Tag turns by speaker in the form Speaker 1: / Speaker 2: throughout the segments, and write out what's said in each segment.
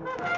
Speaker 1: Bye-bye.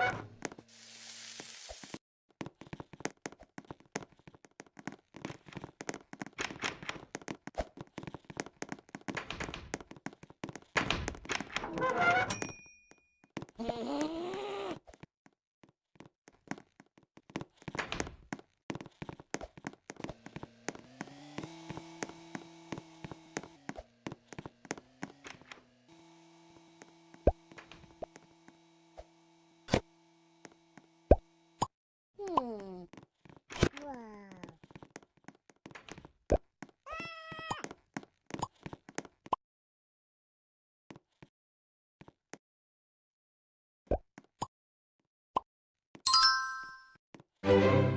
Speaker 2: thank you